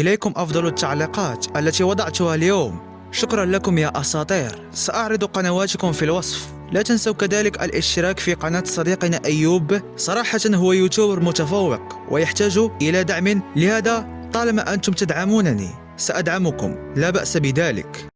إليكم أفضل التعليقات التي وضعتها اليوم. شكرا لكم يا أساطير. سأعرض قنواتكم في الوصف. لا تنسوا كذلك الاشتراك في قناة صديقنا أيوب. صراحة هو YouTuber متفوق ويحتاج إلى دعم. لهذا طالما أنتم تدعمونني سأدعمكم. لا بأس بذلك.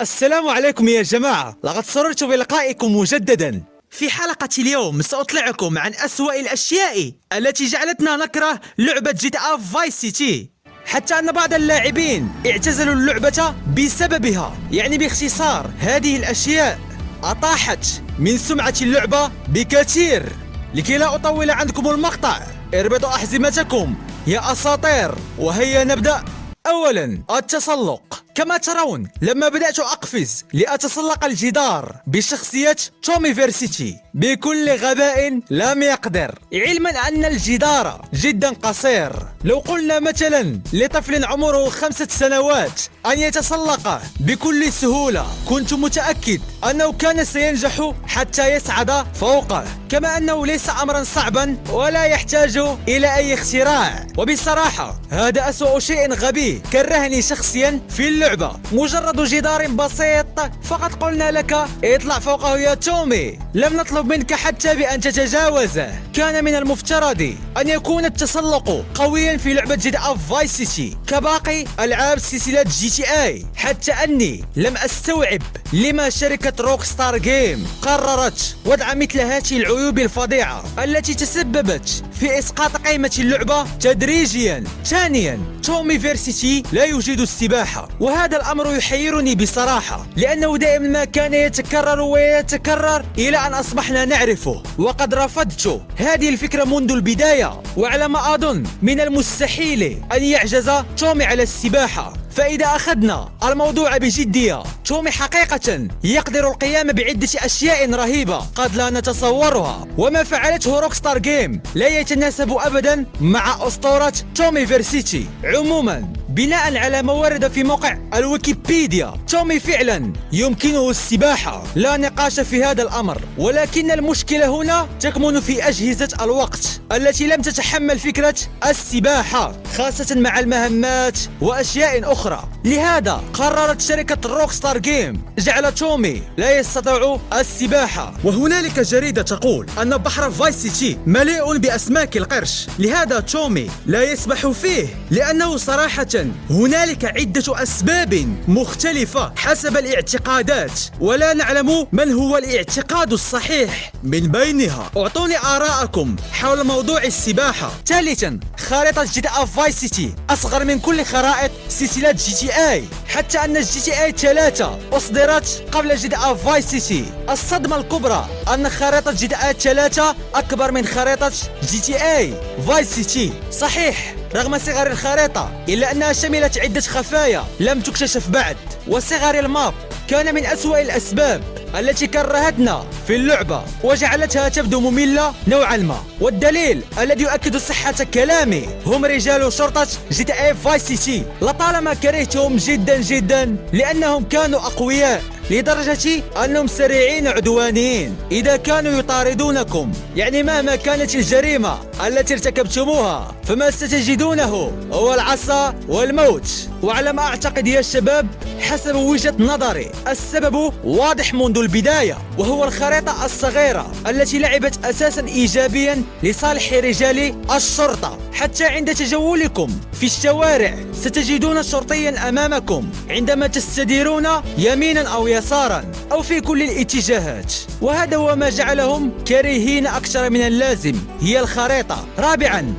السلام عليكم يا جماعة. لقد سررت بلقائكم مجددا. في حلقة اليوم سأطلعكم عن أسوأ الأشياء التي جعلتنا نكره لعبة GTA Vice City حتى أن بعض اللاعبين اعتزلوا اللعبة بسببها. يعني باختصار هذه الأشياء أطاحت من سمعة اللعبة بكثير. لكي لا أطول عندكم المقطع اربطوا أحزمتكم يا أساطير. وهيا نبدأ. أولا التسلق. كما ترون لما بدأت أقفز لأتسلق الجدار بشخصية تومي فيرسيتي بكل غباء لم يقدر. علما أن الجدار جدا قصير. لو قلنا مثلا لطفل عمره خمسة سنوات أن يتسلق بكل سهولة كنت متأكد أنه كان سينجح حتى يصعد فوقه. كما أنه ليس أمرا صعبا ولا يحتاج إلى أي اختراع. وبصراحة هذا أسوأ شيء غبي. كرهني شخصيا في اللعبة. مجرد جدار بسيط. فقط قلنا لك اطلع فوقه يا تومي. لم نطلب منك حتى بأن تتجاوزه. كان من المفترض أن يكون التسلق قويا في لعبة GTA Vice City كباقي ألعاب سلسلة GTA حتى أني لم أستوعب لما شركة Rockstar Games قررت وضع مثل هذه العيوب الفظيعة التي تسببت في إسقاط قيمة اللعبة تدريجيا ثانيا تومي فيرسيتي لا يجيد السباحة. وهذا الأمر يحيرني بصراحة لأنه دائما ما كان يتكرر ويتكرر إلى أن أصبحنا نعرفه. وقد رفضت. هذه الفكرة منذ البداية. وعلى ما أظن من المستحيل أن يعجز تومي على السباحة. فإذا أخذنا الموضوع بجدية تومي حقيقة يقدر القيام بعدة أشياء رهيبة قد لا نتصورها. وما فعلته Rockstar Games لا يتناسب أبدا مع أسطورة تومي فيرسيتي عموما بناء على ما ورد في موقع الويكيبيديا. تومي فعلا يمكنه السباحة. لا نقاش في هذا الأمر. ولكن المشكلة هنا تكمن في أجهزة الوقت التي لم تتحمل فكرة السباحة خاصة مع المهمات وأشياء أخرى. لهذا قررت شركة Rockstar Games جعل تومي لا يستطيع السباحة. وهنالك جريدة تقول أن بحر Vice City مليء بأسماك القرش. لهذا تومي لا يسبح فيه لأنه صراحة هنالك عدة أسباب مختلفة حسب الاعتقادات ولا نعلم من هو الاعتقاد الصحيح. من بينها أعطوني آراءكم حول موضوع السباحة. ثالثا خارطة GTA Vice City أصغر من كل خرائط سلسلة GTA حتى أن GTA 3 أصدرت قبل GTA Vice City الصدمة الكبرى أن خريطة GTA 3 أكبر من خريطة GTA Vice City صحيح. رغم صغر الخريطة إلا أنها شملت عدة خفايا لم تكتشف بعد. وصغر ال map كان من أسوأ الأسباب التي كرهتنا في اللعبة وجعلتها تبدو مملة نوعا ما. والدليل الذي يؤكد صحة كلامي هم رجال شرطة GTA Vice City. لطالما كرهتهم جدا جدا لأنهم كانوا أقوياء لدرجة أنهم سريعين عدوانيين. إذا كانوا يطاردونكم يعني مهما كانت الجريمة التي ارتكبتموها فما ستجدونه. هو العصا والموت. وعلى ما أعتقد يا شباب حسب وجهة نظري السبب واضح منذ البداية وهو الخريطة الصغيرة التي لعبت أساسا إيجابيا لصالح رجال الشرطة. حتى عند تجولكم في الشوارع ستجدون شرطيا أمامكم. عندما تستديرون يمينا أو يسارا أو في كل الاتجاهات. وهذا هو ما جعلهم كريهين أكثر من اللازم. هي الخريطة. رابعا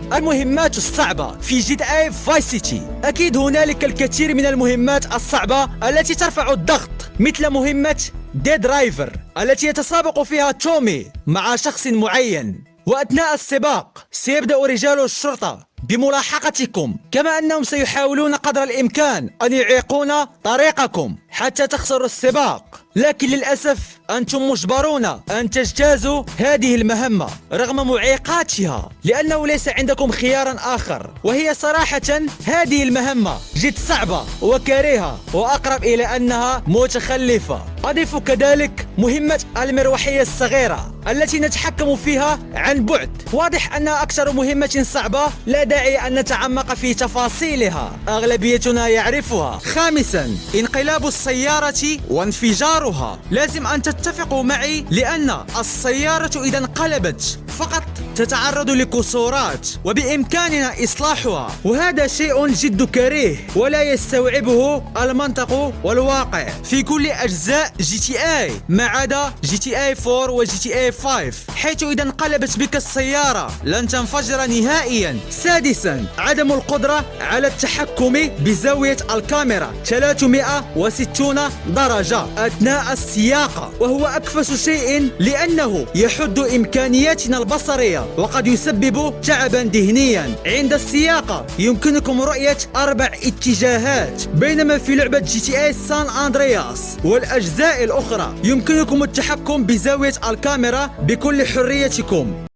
المهمات الصعبة في GTA Vice City أكيد هنالك الكثير من المهمات الصعبة التي ترفع الضغط مثل مهمة The Driver التي يتسابق فيها تومي مع شخص معين. وأثناء السباق سيبدأ رجال الشرطة بملاحقتكم كما أنهم سيحاولون قدر الإمكان أن يعيقون طريقكم. حتى تخسروا السباق. لكن للأسف أنتم مجبرون أن تجتازوا هذه المهمة رغم معيقاتها لأنه ليس عندكم خيارا آخر وهي صراحة هذه المهمة جد صعبة وكريهة وأقرب إلى أنها متخلفة. أضيف كذلك مهمة المروحية الصغيرة التي نتحكم فيها عن بعد. واضح أنها أكثر مهمة صعبة لا داعي أن نتعمق في تفاصيلها. أغلبيتنا يعرفها. خامسا انقلاب السيارة وانفجارها. لازم أن تتفقوا معي لأن السيارة إذا انقلبت. فقط تتعرض لكسورات وبإمكاننا إصلاحها وهذا شيء جد كريه ولا يستوعبه المنطق والواقع. في كل أجزاء GTA ما عدا GTA 4 و GTA 5 حيث إذا انقلبت بك السيارة لن تنفجر نهائيا. سادسا عدم القدرة على التحكم بزاوية الكاميرا 360 درجة أثناء السياقة وهو أكفس شيء لأنه يحد إمكانياتنا البصرية وقد يسبب تعبا ذهنيا. عند السياقة يمكنكم رؤية أربع اتجاهات بينما في لعبة GTA San Andreas والأجزاء الأخرى يمكنكم التحكم بزاوية الكاميرا بكل حريتكم.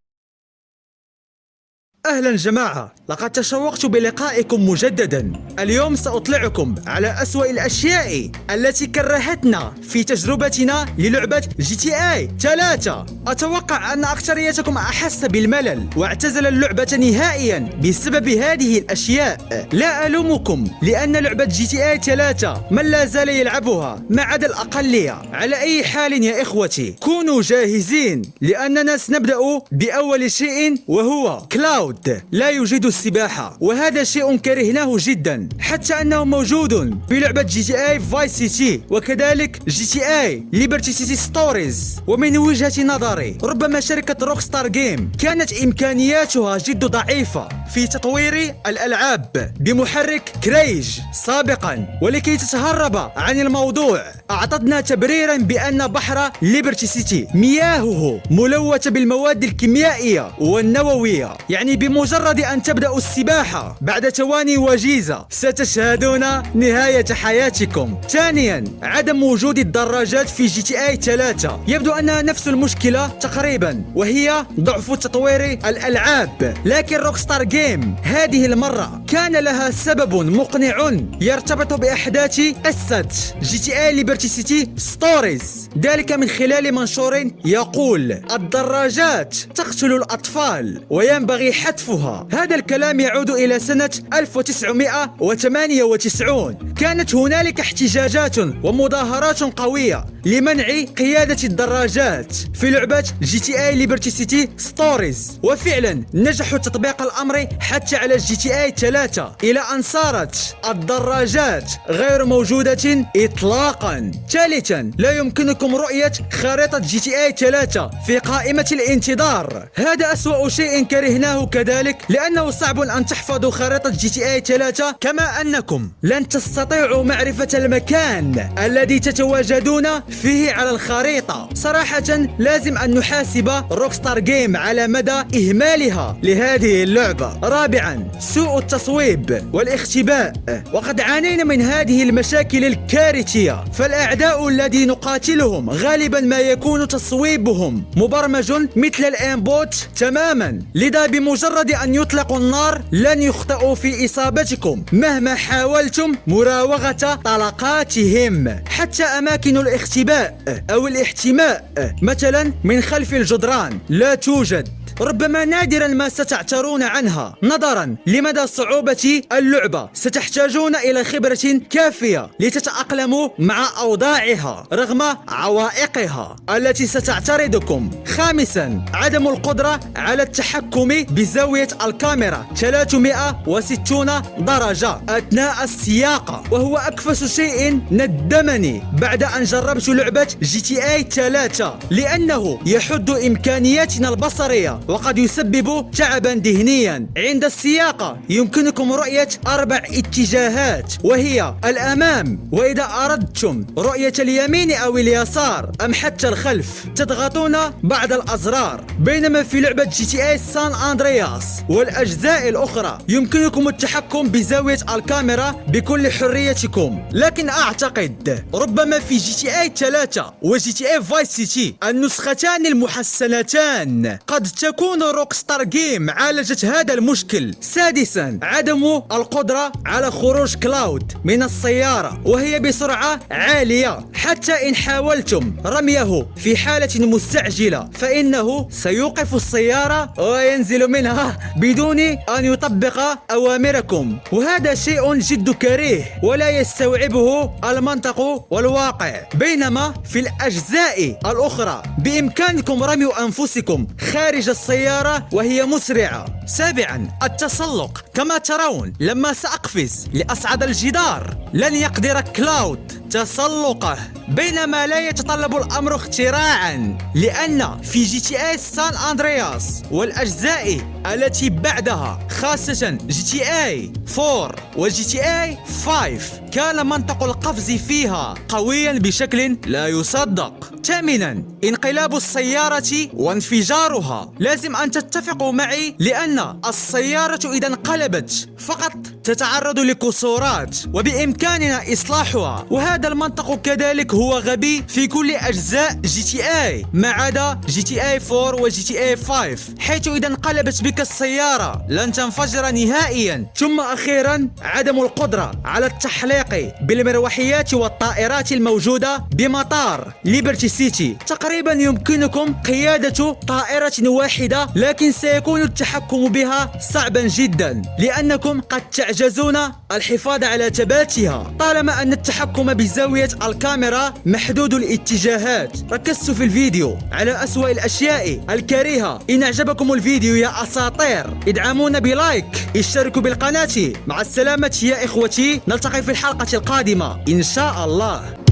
أهلا جماعة لقد تشوقت بلقائكم مجددا. اليوم سأطلعكم على أسوأ الأشياء التي كرهتنا في تجربتنا للعبة GTA 3 أتوقع أن أكثريتكم أحس بالملل واعتزل اللعبة نهائيا بسبب هذه الأشياء. لا ألومكم لأن لعبة GTA 3 من لا زال يلعبها ما عدا الأقلية على أي حال يا إخوتي كونوا جاهزين لأننا سنبدأ بأول شيء وهو Claude لا يوجد السباحة وهذا شيء كرهناه جدا حتى أنه موجود في لعبة GTA Vice City وكذلك GTA Liberty City Stories ومن وجهة نظري ربما شركة Rockstar Games كانت إمكانياتها جد ضعيفة في تطوير الألعاب بمحرك RAGE سابقا ولكي تتهرب عن الموضوع. أعطتنا تبريرا بأن بحر Liberty City مياهه ملوثة بالمواد الكيميائية والنووية. يعني بمجرد أن تبدأوا السباحة بعد ثواني وجيزة ستشهدون نهاية حياتكم. ثانيا عدم وجود الدراجات في GTA 3 يبدو أنها نفس المشكلة تقريبا وهي ضعف تطوير الألعاب. لكن Rockstar Games هذه المرة كان لها سبب مقنع يرتبط بأحداث قصة GTA Liberty City Stories ذلك من خلال منشور يقول الدراجات تقتل الأطفال وينبغي حتفها هذا الكلام يعود إلى سنة 1998 كانت هنالك احتجاجات ومظاهرات قوية لمنع قيادة الدراجات في لعبة GTA Liberty City Stories وفعلا نجحوا تطبيق الأمر حتى على GTA 3 إلى أن صارت الدراجات غير موجودة إطلاقا. ثالثا لا يمكنكم رؤية خريطة GTA 3 في قائمة الانتظار. هذا أسوأ شيء كرهناه كذلك لأنه صعب أن تحفظوا خريطة GTA 3 كما أنكم لن تستطيعوا معرفة المكان الذي تتواجدون فيه على الخريطة. صراحة لازم أن نحاسب Rockstar Games على مدى إهمالها لهذه اللعبة. رابعا سوء التصويب والاختباء. وقد عانينا من هذه المشاكل الكارثية. فالأعداء الذي نقاتلهم غالبا ما يكون تصويبهم. مبرمج مثل الإنبوت تماما. لذا بمجرد أن يطلقوا النار لن يخطئوا في إصابتكم. مهما حاولتم مراوغة طلقاتهم. حتى أماكن الاختباء أو الاحتماء. مثلا من خلف الجدران. لا توجد. ربما نادرا ما ستعترون عنها. نظرا لمدى صعوبة اللعبة ستحتاجون إلى خبرة كافية لتتأقلموا مع أوضاعها رغم عوائقها. التي ستعترضكم. خامسا عدم القدرة على التحكم بزاوية الكاميرا. 360 درجة أثناء السياقة وهو أكفس شيء ندمني بعد أن جربت لعبة GTA 3 لأنه يحد إمكانياتنا البصرية. وقد يسبب تعبا ذهنيا. عند السياقة يمكنكم رؤية أربع اتجاهات وهي الأمام وإذا أردتم رؤية اليمين أو اليسار أم حتى الخلف تضغطون بعض الأزرار. بينما في لعبة GTA San Andreas والأجزاء الأخرى يمكنكم التحكم بزاوية الكاميرا بكل حريتكم. لكن أعتقد ربما في GTA 3 و GTA Vice City النسختان المحسنتان قد تكون Rockstar Games عالجت هذا المشكل. سادسا عدم القدرة على خروج Claude من السيارة وهي بسرعة عالية. حتى إن حاولتم رميه في حالة مستعجلة فإنه سيوقف السيارة وينزل منها بدون أن يطبق أوامركم. وهذا شيء جد كريه ولا يستوعبه المنطق والواقع. بينما في الأجزاء الأخرى بإمكانكم رمي أنفسكم خارج السيارة وهي مسرعة. سابعا التسلق. كما ترون لما سأقفز لأصعد الجدار. لن يقدر Claude تسلقه بينما لا يتطلب الأمر اختراعا لأن في GTA San Andreas والأجزاء التي بعدها خاصة GTA 4 و GTA 5 كان منطق القفز فيها قويا بشكل لا يصدق. ثامنا انقلاب السيارة وانفجارها. لازم أن تتفقوا معي لأن السيارة إذا انقلبت فقط تتعرض لكسورات وبإمكاننا إصلاحها وهذا المنطق كذلك هو غبي في كل أجزاء GTA ما عدا GTA 4 و GTA 5 حيث إذا انقلبت بك السيارة لن تنفجر نهائيا. ثم أخيرا عدم القدرة على التحليق بالمروحيات والطائرات الموجودة بمطار Liberty City. تقريبا يمكنكم قيادة طائرة واحدة لكن سيكون التحكم بها صعبا جدا لأنكم قد تعجزون الحفاظ على ثباتها. طالما أن التحكم بزاوية الكاميرا محدود الاتجاهات. ركزت في الفيديو على أسوأ الأشياء الكريهة إن أعجبكم الفيديو يا أساطير. ادعمونا بلايك. اشتركوا بالقناة. مع السلامة يا إخوتي. نلتقي في الحلقة القادمة. إن شاء الله.